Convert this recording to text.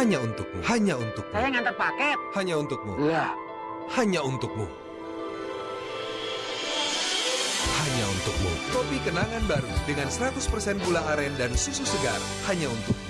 Hanya untukmu. Hanya untukmu. Saya ngantar paket. Hanya untukmu. Lah, Hanya untukmu. Hanya untukmu. Kopi kenangan baru dengan 100% gula aren dan susu segar. Hanya untukmu.